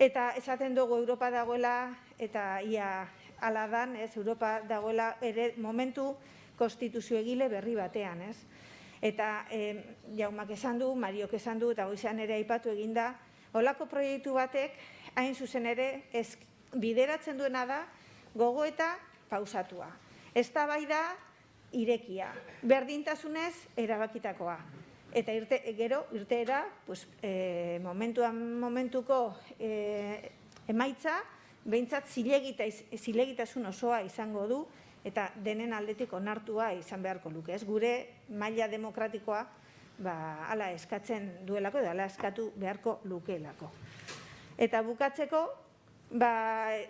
Eta esaten dugu Europa dagoela eta ia ala dan, ez, Europa dagoela ere momentu konstituzio egile berri batean, ez? Eta eh, jaumak esan du, Mariok esan du, eta goizean ere aipatu eginda, olako proiektu batek, hain zuzen ere, ez, bideratzen duena da, gogo eta pausatua. Ez da bai da, irekia. Berdintasunez, erabakitakoa. Eta irte, gero, irteera, pues, e, momentuan momentuko e, emaitza, behintzat zilegita, zilegitasun osoa izango du, eta denen aldetik onartua izan beharko luke. Ez gure maila demokratikoa ba, ala eskatzen duelako, edo ala eskatu beharko lukeelako. Eta bukatzeko, ba,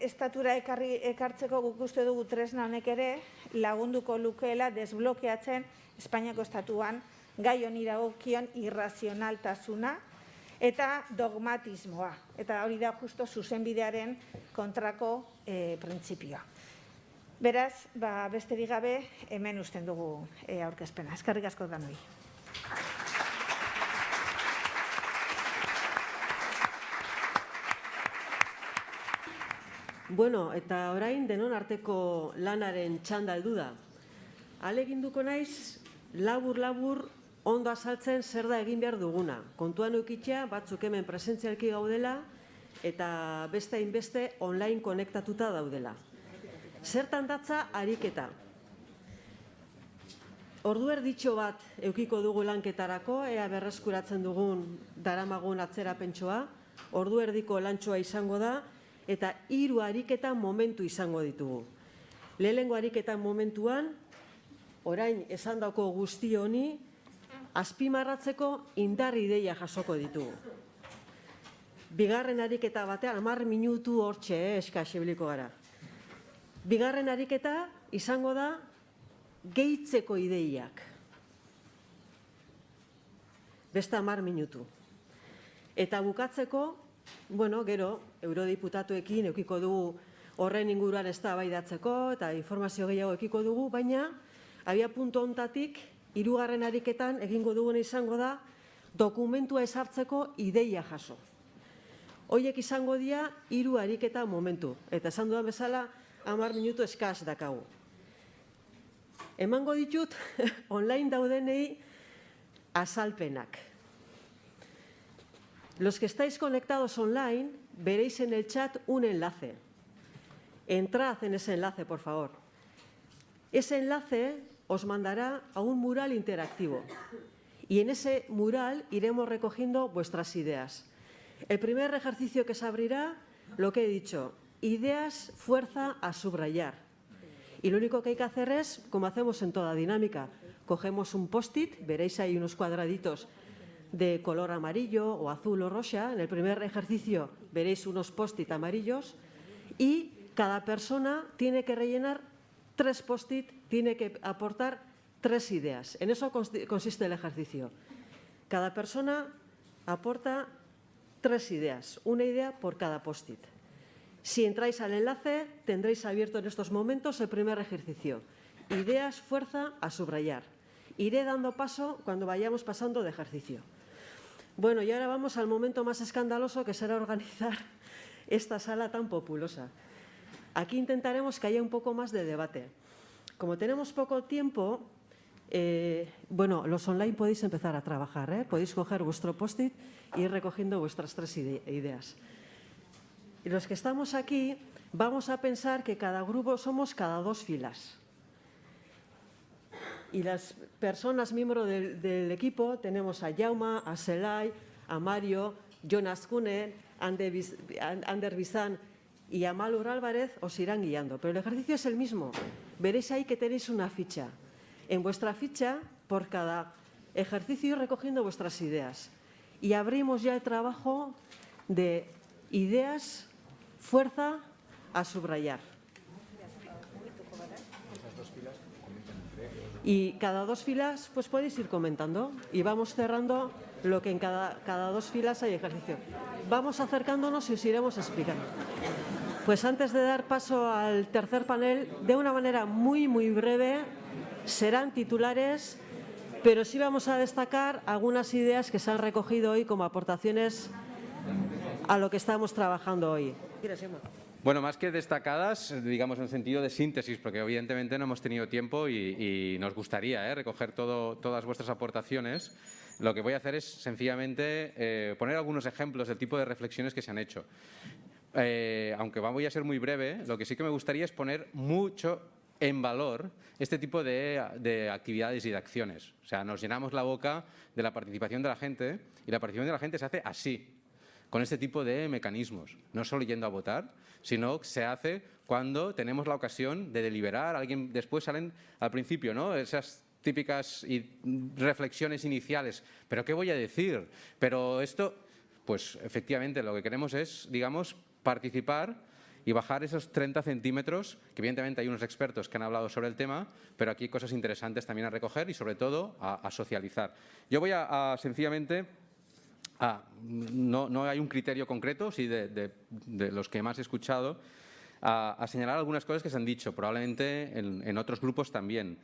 estatura ekarri, ekartzeko guk uste dugu tresna honek ere lagunduko lukeela desblokeatzen Espainiako estatuan gai honi dagokion irrazionaltasuna eta dogmatismoa. Eta hori da justo zuzenbidearen kontrako e, printzipioa. Beraz, ba, besterik gabe, hemen usten dugu e, aurkezpena. Eskarrik asko danoi. Bueno, eta orain denon arteko lanaren txanda heldu da. Aleginduko naiz, labur-labur ondo azaltzen zer da egin behar duguna. Kontuan eukitzea, batzuk hemen presentzialki gaudela, eta beste hainbeste online konektatuta daudela. Zertan datza ariketa. Ordu erditxo bat eukiko dugu lanketarako, ea berreskuratzen dugun daramagun atzera pentsoa, ordu erdiko lantxoa izango da, eta hiru ariketa momentu izango ditugu. Lehenengo ariketa momentuan, orain esan dauko guzti honi, azpimarratzeko indar ideia jasoko ditugu. Bigarren ariketa batean, amar minutu hortxe, eh, eska gara. Bigarren ariketa izango da gehitzeko ideiak. Beste amar minutu. Eta bukatzeko, bueno, gero, eurodiputatuekin eukiko dugu horren inguruan ez da eta informazio gehiago eukiko dugu, baina abia puntu ontatik, hirugarren ariketan egingo duguna izango da dokumentua esartzeko ideia jaso. Hoiek izango dira hiru ariketa momentu, eta esan dudan bezala hamar minutu eskaz dakagu. Emango ditut online daudenei azalpenak. Los que estáis conectados online veréis en el chat un enlace. Entrad en ese enlace, por favor. Ese enlace os mandará a un mural interactivo y en ese mural iremos recogiendo vuestras ideas. El primer ejercicio que se abrirá, lo que he dicho, ideas, fuerza a subrayar. Y lo único que hay que hacer es, como hacemos en toda dinámica, cogemos un post-it, veréis ahí unos cuadraditos de color amarillo o azul o rosa. En el primer ejercicio veréis unos post-it amarillos y cada persona tiene que rellenar tres post-it, tiene que aportar tres ideas. En eso consiste el ejercicio. Cada persona aporta tres ideas, una idea por cada post-it. Si entráis al enlace, tendréis abierto en estos momentos el primer ejercicio. Ideas, fuerza, a subrayar. Iré dando paso cuando vayamos pasando de ejercicio. Bueno, y ahora vamos al momento más escandaloso que será organizar esta sala tan populosa. Aquí intentaremos que haya un poco más de debate. Como tenemos poco tiempo, eh, bueno, los online podéis empezar a trabajar, ¿eh? podéis coger vuestro post-it y ir recogiendo vuestras tres ideas. Y los que estamos aquí vamos a pensar que cada grupo somos cada dos filas y las personas miembros del, equipo tenemos a Jauma, a Selay, a Mario, Jonas Kunen, Ander Bizan y Amalur Álvarez os irán guiando. Pero el ejercicio es el mismo. Veréis ahí que tenéis una ficha. En vuestra ficha, por cada ejercicio, recogiendo vuestras ideas. Y abrimos ya el trabajo de ideas, fuerza a subrayar. Y cada dos filas, pues podéis ir comentando y vamos cerrando lo que en cada, cada dos filas hay ejercicio. Vamos acercándonos y os iremos explicando. Pues antes de dar paso al tercer panel, de una manera muy, muy breve, serán titulares, pero sí vamos a destacar algunas ideas que se han recogido hoy como aportaciones a lo que estamos trabajando hoy. Bueno, más que destacadas, digamos en sentido de síntesis, porque evidentemente no hemos tenido tiempo y, y nos gustaría ¿eh? recoger todo, todas vuestras aportaciones. Lo que voy a hacer es sencillamente eh, poner algunos ejemplos del tipo de reflexiones que se han hecho. Eh, aunque voy a ser muy breve, lo que sí que me gustaría es poner mucho en valor este tipo de, de, actividades y de acciones. O sea, nos llenamos la boca de la participación de la gente y la participación de la gente se hace así, con este tipo de mecanismos. No solo yendo a votar, sino se hace cuando tenemos la ocasión de deliberar. Alguien después salen al principio, ¿no? Esas típicas reflexiones iniciales. ¿Pero qué voy a decir? Pero esto, pues efectivamente lo que queremos es, digamos, participar y bajar esos 30 centímetros, evidentemente hay unos expertos que han hablado sobre el tema, pero aquí hay cosas interesantes también a recoger y sobre todo a, socializar. Yo voy a sencillamente Ah, no, hay un criterio concreto, sí, de, los que más he escuchado, a, señalar algunas cosas que se han dicho, probablemente en, otros grupos también.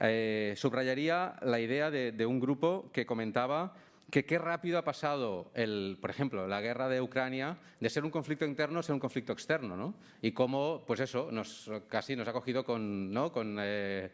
Eh, subrayaría la idea de, un grupo que comentaba que qué rápido ha pasado, el, por ejemplo, la guerra de Ucrania, de ser un conflicto interno a ser un conflicto externo, ¿no? Y cómo, pues eso, casi nos ha cogido con, ¿no? eh,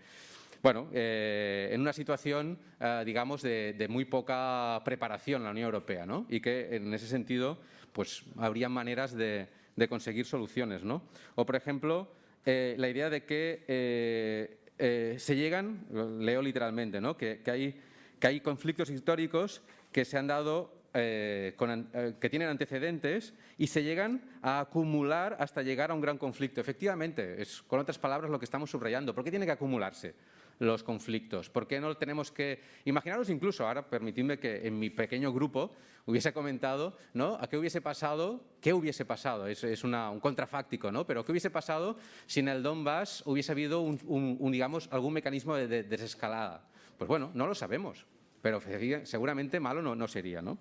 bueno, eh, en una situación, eh, digamos, de, muy poca preparación la Unión Europea, ¿no? Y que en ese sentido, pues habría maneras de, conseguir soluciones, ¿no? O, por ejemplo, eh, la idea de que eh, se llegan, leo literalmente, ¿no? Que, que, hay, que hay conflictos históricos que se han dado que tienen antecedentes y se llegan a acumular hasta llegar a un gran conflicto. Efectivamente, es con otras palabras lo que estamos subrayando. ¿Por qué tiene que acumularse? Los conflictos? ¿Por qué no tenemos que... Imaginaros incluso, ahora permitidme que en mi pequeño grupo hubiese comentado, ¿no? ¿A qué hubiese pasado? ¿Qué hubiese pasado? Es, es una, un contrafáctico, ¿no? Pero ¿qué hubiese pasado si en el Donbass hubiese habido algún mecanismo de, de desescalada? Pues bueno, no lo sabemos pero seguramente malo no, sería. ¿no?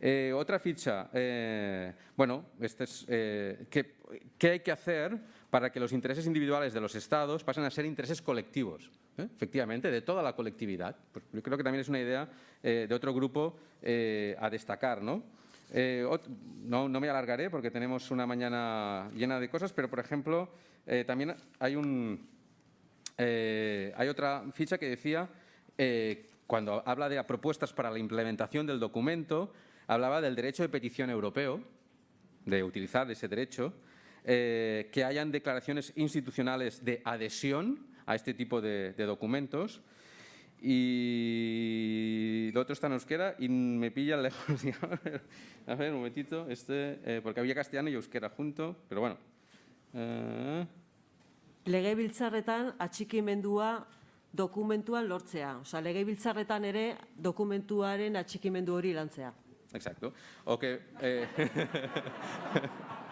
Eh, otra ficha, eh, bueno, este es, eh, ¿qué, ¿qué, hay que hacer para que los intereses individuales de los Estados pasen a ser intereses colectivos? ¿Eh? efectivamente, de toda la colectividad. Pues yo creo que también es una idea eh, de otro grupo eh, a destacar. ¿no? no, no me alargaré porque tenemos una mañana llena de cosas, pero por ejemplo, también hay, un, hay otra ficha que decía cuando habla de propuestas para la implementación del documento, hablaba del derecho de petición europeo, de utilizar ese derecho, eh, que hayan declaraciones institucionales de adhesión a este tipo de, de, documentos. Y lo otro está en euskera y me pilla lejos. a ver, un momentito, este, eh, porque había castellano y euskera junto, pero bueno. Eh... Legebiltzarretan atxikimendua dokumentuan lortzea. Osa, legebiltzarretan ere dokumentuaren atxikimendu hori lantzea. Exacto. O que, eh,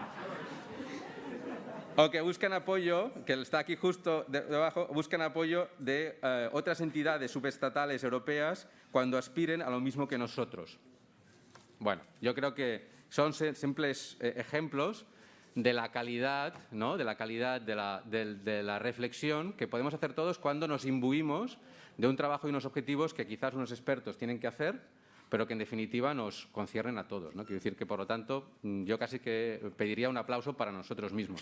o que buscan apoyo, que está aquí justo debajo, buscan apoyo de eh, otras entidades subestatales europeas cuando aspiren a lo mismo que nosotros. Bueno, yo creo que son simples eh, ejemplos de la calidad, ¿no? de la calidad de la, de, de la, reflexión que podemos hacer todos cuando nos imbuimos de un trabajo y unos objetivos que quizás unos expertos tienen que hacer, pero que en definitiva nos conciernen a todos. ¿no? Quiero decir que, por lo tanto, mm, yo casi que pediría un aplauso para nosotros mismos.